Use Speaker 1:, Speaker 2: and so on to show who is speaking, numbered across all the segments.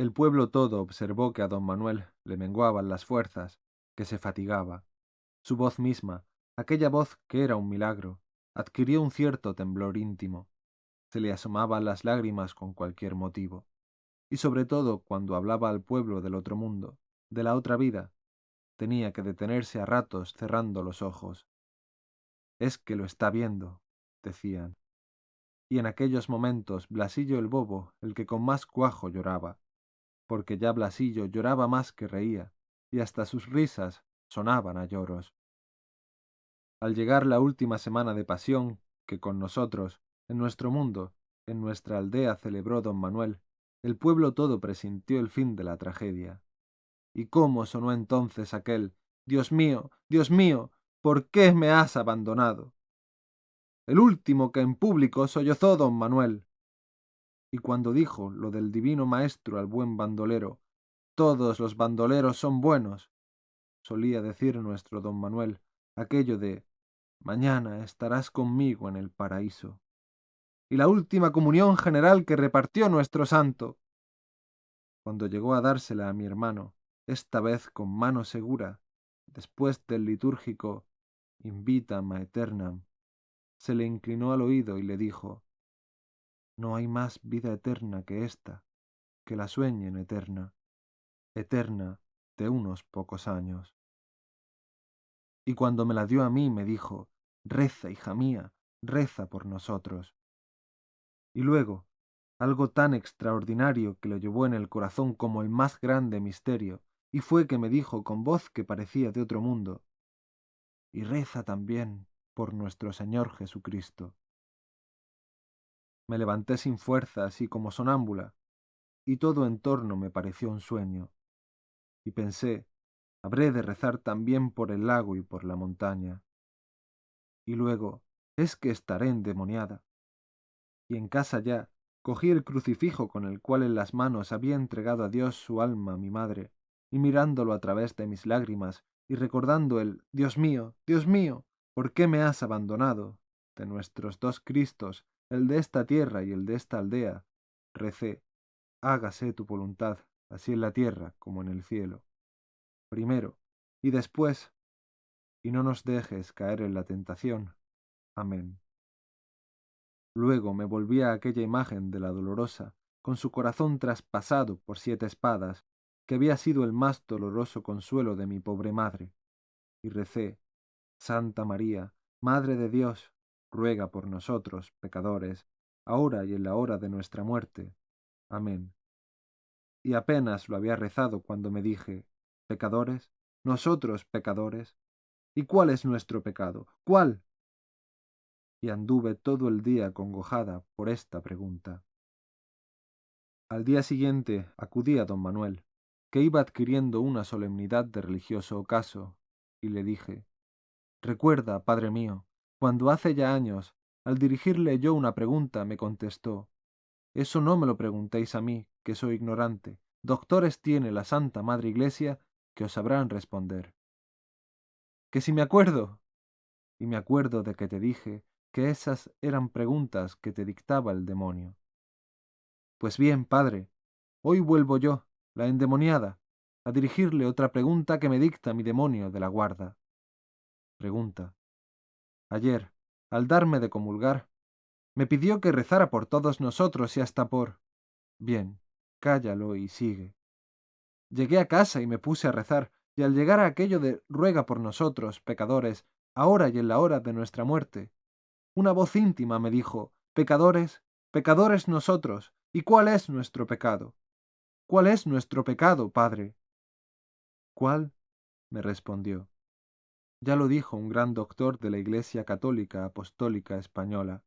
Speaker 1: El pueblo todo observó que a don Manuel le menguaban las fuerzas, que se fatigaba. Su voz misma, aquella voz que era un milagro, adquirió un cierto temblor íntimo. Se le asomaban las lágrimas con cualquier motivo. Y sobre todo cuando hablaba al pueblo del otro mundo, de la otra vida, tenía que detenerse a ratos cerrando los ojos. Es que lo está viendo, decían. Y en aquellos momentos Blasillo el bobo, el que con más cuajo lloraba, porque ya Blasillo lloraba más que reía, y hasta sus risas sonaban a lloros. Al llegar la última semana de pasión que con nosotros, en nuestro mundo, en nuestra aldea celebró don Manuel, el pueblo todo presintió el fin de la tragedia. ¿Y cómo sonó entonces aquel Dios mío, Dios mío, ¿por qué me has abandonado? El último que en público sollozó don Manuel, y cuando dijo lo del divino maestro al buen bandolero, todos los bandoleros son buenos, solía decir nuestro don Manuel, aquello de mañana estarás conmigo en el paraíso. Y la última comunión general que repartió nuestro santo. Cuando llegó a dársela a mi hermano, esta vez con mano segura, después del litúrgico Invitam a Eternam, se le inclinó al oído y le dijo no hay más vida eterna que esta, que la sueñen eterna, eterna de unos pocos años. Y cuando me la dio a mí me dijo, reza, hija mía, reza por nosotros. Y luego, algo tan extraordinario que lo llevó en el corazón como el más grande misterio, y fue que me dijo con voz que parecía de otro mundo, y reza también por nuestro Señor Jesucristo. Me levanté sin fuerzas y como sonámbula, y todo en torno me pareció un sueño. Y pensé, habré de rezar también por el lago y por la montaña. Y luego, es que estaré endemoniada. Y en casa ya, cogí el crucifijo con el cual en las manos había entregado a Dios su alma mi madre, y mirándolo a través de mis lágrimas, y recordando el Dios mío, Dios mío, ¿por qué me has abandonado? de nuestros dos Cristos, el de esta tierra y el de esta aldea, recé, hágase tu voluntad, así en la tierra como en el cielo. Primero, y después, y no nos dejes caer en la tentación. Amén. Luego me volví a aquella imagen de la dolorosa, con su corazón traspasado por siete espadas, que había sido el más doloroso consuelo de mi pobre madre, y recé, Santa María, Madre de Dios, ruega por nosotros, pecadores, ahora y en la hora de nuestra muerte. Amén. Y apenas lo había rezado cuando me dije, pecadores, nosotros pecadores, ¿y cuál es nuestro pecado? ¿Cuál? Y anduve todo el día congojada por esta pregunta. Al día siguiente acudí a don Manuel, que iba adquiriendo una solemnidad de religioso ocaso, y le dije, Recuerda, padre mío, cuando hace ya años, al dirigirle yo una pregunta, me contestó Eso no me lo preguntéis a mí, que soy ignorante. Doctores tiene la Santa Madre Iglesia que os sabrán responder. Que si me acuerdo. Y me acuerdo de que te dije que esas eran preguntas que te dictaba el demonio. Pues bien, padre, hoy vuelvo yo, la endemoniada, a dirigirle otra pregunta que me dicta mi demonio de la guarda. Pregunta. Ayer, al darme de comulgar, me pidió que rezara por todos nosotros y hasta por... Bien, cállalo y sigue. Llegué a casa y me puse a rezar, y al llegar a aquello de ruega por nosotros, pecadores, ahora y en la hora de nuestra muerte, una voz íntima me dijo, pecadores, pecadores nosotros, ¿y cuál es nuestro pecado? ¿Cuál es nuestro pecado, Padre? ¿Cuál? me respondió. Ya lo dijo un gran doctor de la Iglesia Católica Apostólica Española.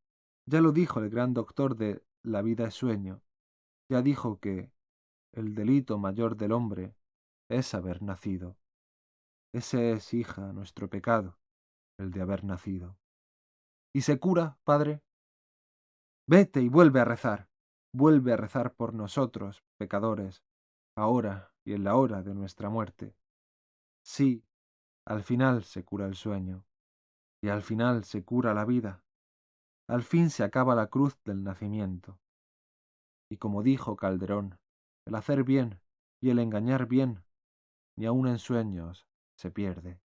Speaker 1: Ya lo dijo el gran doctor de La vida es sueño. Ya dijo que el delito mayor del hombre es haber nacido. Ese es, hija, nuestro pecado, el de haber nacido. ¿Y se cura, padre? Vete y vuelve a rezar. Vuelve a rezar por nosotros, pecadores, ahora y en la hora de nuestra muerte. Sí, al final se cura el sueño, y al final se cura la vida. Al fin se acaba la cruz del nacimiento. Y como dijo Calderón, el hacer bien y el engañar bien, ni aun en sueños se pierde.